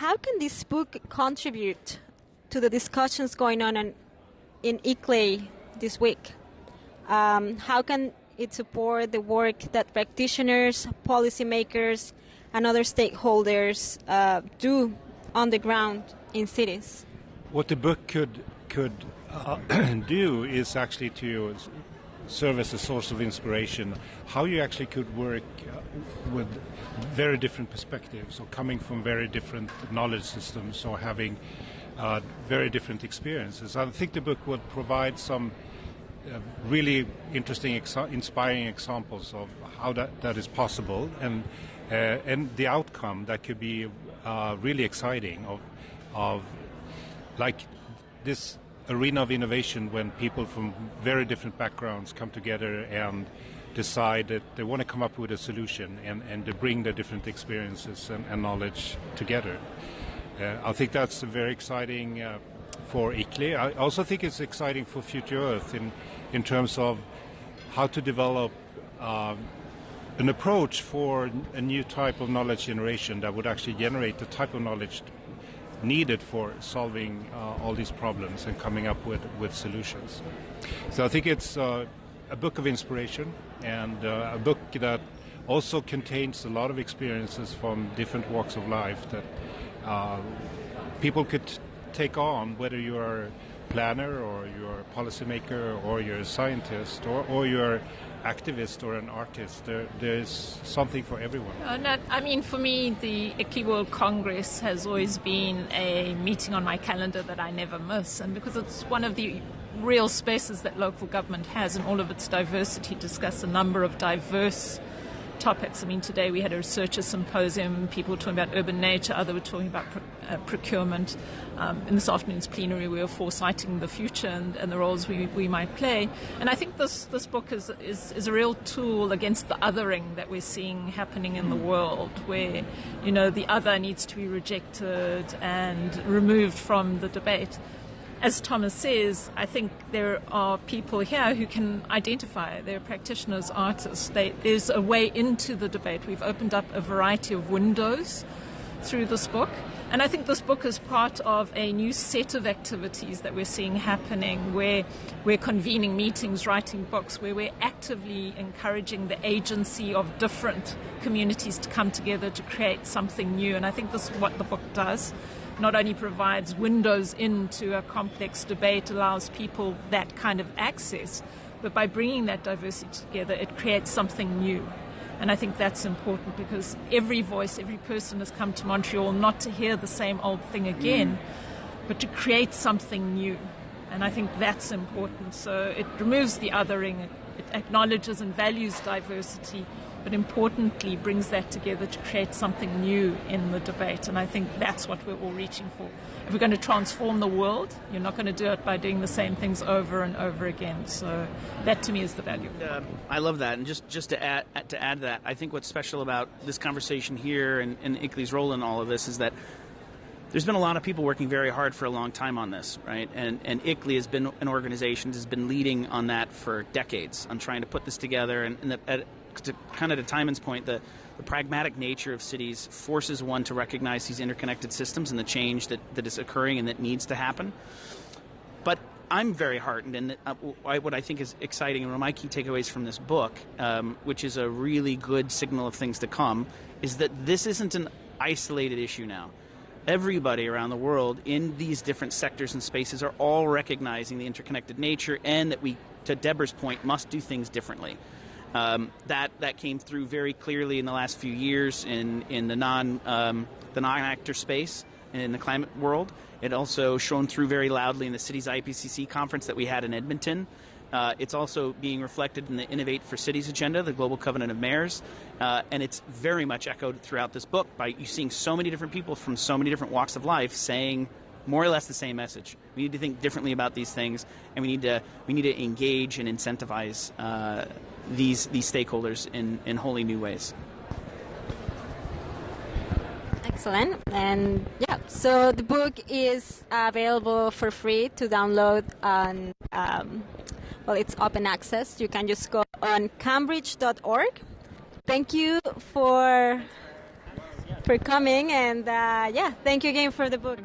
how can this book contribute to the discussions going on in, in ICLEI this week? Um, how can it support the work that practitioners, policymakers, and other stakeholders uh, do on the ground in cities? What the book could could uh, do is actually to serve as a source of inspiration. How you actually could work uh, with very different perspectives, or coming from very different knowledge systems, or having uh, very different experiences. I think the book will provide some uh, really interesting, inspiring examples of how that, that is possible, and uh, and the outcome that could be uh, really exciting of of like this arena of innovation when people from very different backgrounds come together and decide that they want to come up with a solution and, and to bring their different experiences and, and knowledge together. Uh, I think that's very exciting uh, for ICLEI. I also think it's exciting for Future Earth in, in terms of how to develop um, an approach for a new type of knowledge generation that would actually generate the type of knowledge needed for solving uh, all these problems and coming up with, with solutions. So I think it's uh, a book of inspiration and uh, a book that also contains a lot of experiences from different walks of life that uh, people could take on, whether you're a planner or you're a policymaker or you're a scientist or, or you're activist or an artist. There, there's something for everyone. Uh, I mean, for me, the ICLEI World Congress has always been a meeting on my calendar that I never miss, and because it's one of the real spaces that local government has in all of its diversity, discuss a number of diverse topics. I mean, today we had a researcher symposium, people were talking about urban nature, others were talking about uh, procurement. Um, in this afternoon's plenary, we were foresighting the future and, and the roles we, we might play. And I think this, this book is, is, is a real tool against the othering that we're seeing happening in the world, where, you know, the other needs to be rejected and removed from the debate as Thomas says, I think there are people here who can identify. They're practitioners, artists. They, there's a way into the debate. We've opened up a variety of windows through this book. And I think this book is part of a new set of activities that we're seeing happening where we're convening meetings, writing books, where we're actively encouraging the agency of different communities to come together to create something new. And I think this is what the book does not only provides windows into a complex debate, allows people that kind of access, but by bringing that diversity together, it creates something new. And I think that's important because every voice, every person has come to Montreal not to hear the same old thing again, mm. but to create something new. And I think that's important. So it removes the othering, it, it acknowledges and values diversity, but importantly brings that together to create something new in the debate. And I think that's what we're all reaching for. If we're going to transform the world, you're not going to do it by doing the same things over and over again. So that to me is the value. Uh, I love that. And just, just to add to add that, I think what's special about this conversation here and, and role in all of this is that there's been a lot of people working very hard for a long time on this, right? And and ICLEI has been an organization that has been leading on that for decades on trying to put this together. And, and the, at, to kind of to Timon's point, the, the pragmatic nature of cities forces one to recognize these interconnected systems and the change that, that is occurring and that needs to happen. But I'm very heartened, and uh, what I think is exciting, and one of my key takeaways from this book, um, which is a really good signal of things to come, is that this isn't an isolated issue now. Everybody around the world in these different sectors and spaces are all recognizing the interconnected nature and that we, to Deborah's point, must do things differently. Um, that that came through very clearly in the last few years in in the non um, the non actor space and in the climate world. It also shone through very loudly in the city's IPCC conference that we had in Edmonton. Uh, it's also being reflected in the Innovate for Cities agenda, the Global Covenant of Mayors, uh, and it's very much echoed throughout this book by you seeing so many different people from so many different walks of life saying more or less the same message. We need to think differently about these things, and we need to we need to engage and incentivize uh, these these stakeholders in in wholly new ways. Excellent, and yeah, so the book is available for free to download on. Um, well, it's open access. You can just go on cambridge.org. Thank you for for coming. And uh, yeah, thank you again for the book.